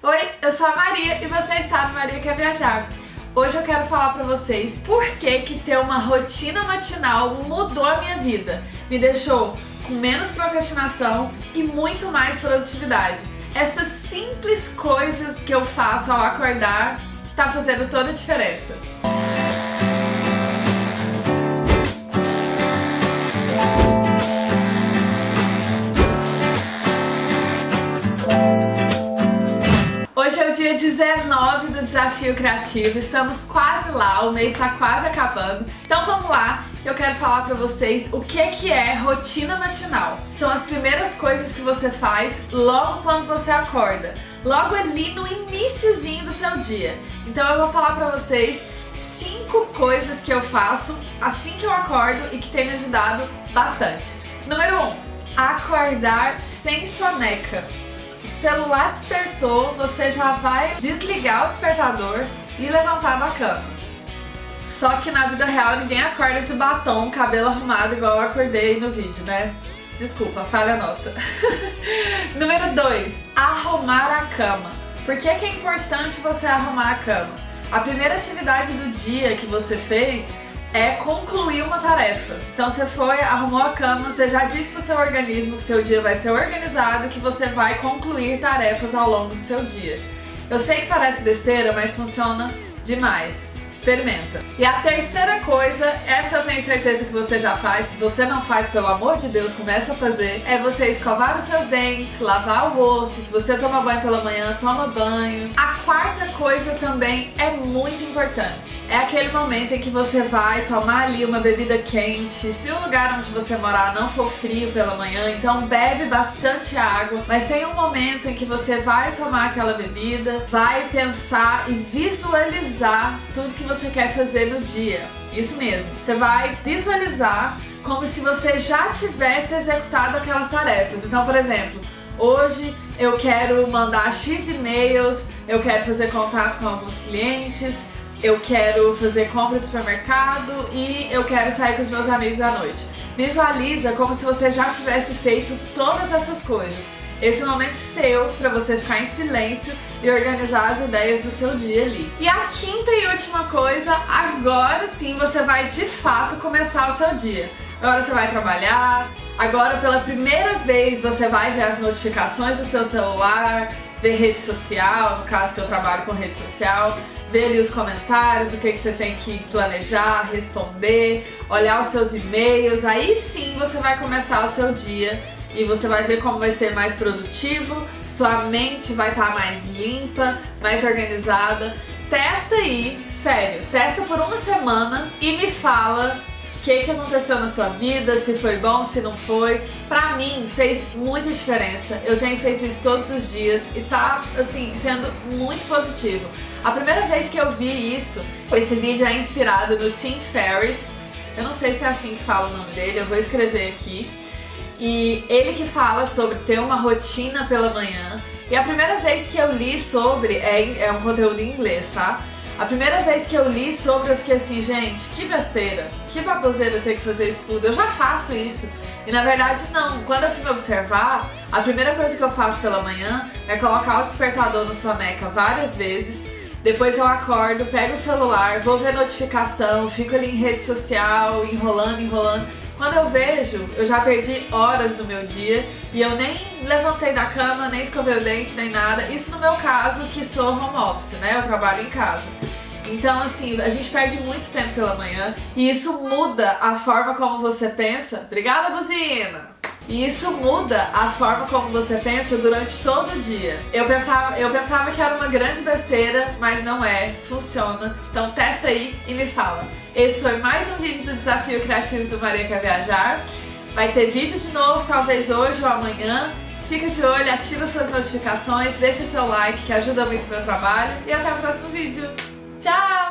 Oi, eu sou a Maria e você está no Maria Quer Viajar. Hoje eu quero falar pra vocês por que que ter uma rotina matinal mudou a minha vida. Me deixou com menos procrastinação e muito mais produtividade. Essas simples coisas que eu faço ao acordar tá fazendo toda a diferença. Desafio Criativo, estamos quase lá, o mês está quase acabando. Então vamos lá, que eu quero falar para vocês o que, que é rotina matinal. São as primeiras coisas que você faz logo quando você acorda, logo ali no iníciozinho do seu dia. Então eu vou falar para vocês cinco coisas que eu faço assim que eu acordo e que tem me ajudado bastante. Número 1. Um, acordar sem soneca celular despertou, você já vai desligar o despertador e levantar da cama. Só que na vida real ninguém acorda de batom, cabelo arrumado igual eu acordei no vídeo, né? Desculpa, falha nossa. Número 2. Arrumar a cama. Por que, que é importante você arrumar a cama? A primeira atividade do dia que você fez é concluir uma tarefa. Então você foi, arrumou a cama, você já disse pro seu organismo que seu dia vai ser organizado, que você vai concluir tarefas ao longo do seu dia. Eu sei que parece besteira, mas funciona demais. Experimenta. E a terceira coisa, essa eu tenho certeza que você já faz, se você não faz, pelo amor de Deus, começa a fazer, é você escovar os seus dentes, lavar o rosto, se você toma banho pela manhã, toma banho. A quarta coisa também é muito importante. É aquele momento em que você vai tomar ali uma bebida quente, se o lugar onde você morar não for frio pela manhã, então bebe bastante água, mas tem um momento em que você vai tomar aquela bebida, vai pensar e visualizar tudo que você quer fazer no dia. Isso mesmo. Você vai visualizar como se você já tivesse executado aquelas tarefas. Então, por exemplo, hoje eu quero mandar X e-mails, eu quero fazer contato com alguns clientes, eu quero fazer compra de supermercado e eu quero sair com os meus amigos à noite. Visualiza como se você já tivesse feito todas essas coisas. Esse é momento seu para você ficar em silêncio e organizar as ideias do seu dia ali. E a quinta e última coisa, agora sim você vai de fato começar o seu dia. Agora você vai trabalhar, agora pela primeira vez você vai ver as notificações do seu celular, ver rede social, no caso que eu trabalho com rede social, ver ali os comentários, o que, que você tem que planejar, responder, olhar os seus e-mails, aí sim você vai começar o seu dia e você vai ver como vai ser mais produtivo, sua mente vai estar tá mais limpa, mais organizada. Testa aí, sério, testa por uma semana e me fala o que, que aconteceu na sua vida, se foi bom, se não foi. Pra mim, fez muita diferença. Eu tenho feito isso todos os dias e tá, assim, sendo muito positivo. A primeira vez que eu vi isso, esse vídeo é inspirado no Tim Ferriss. Eu não sei se é assim que fala o nome dele, eu vou escrever aqui. E ele que fala sobre ter uma rotina pela manhã. E a primeira vez que eu li sobre, é, é um conteúdo em inglês, tá? A primeira vez que eu li sobre, eu fiquei assim, gente, que besteira, que baboseira ter que fazer isso tudo, eu já faço isso. E na verdade não, quando eu fui me observar, a primeira coisa que eu faço pela manhã é colocar o despertador no soneca várias vezes, depois eu acordo, pego o celular, vou ver notificação, fico ali em rede social, enrolando, enrolando, quando eu vejo, eu já perdi horas do meu dia e eu nem levantei da cama, nem escovei o dente, nem nada. Isso no meu caso, que sou home office, né? Eu trabalho em casa. Então, assim, a gente perde muito tempo pela manhã e isso muda a forma como você pensa. Obrigada, buzina! E isso muda a forma como você pensa durante todo o dia. Eu pensava, eu pensava que era uma grande besteira, mas não é, funciona. Então testa aí e me fala. Esse foi mais um vídeo do Desafio Criativo do Maria Quer Viajar. Vai ter vídeo de novo, talvez hoje ou amanhã. Fica de olho, ativa suas notificações, deixa seu like que ajuda muito o meu trabalho e até o próximo vídeo. Tchau!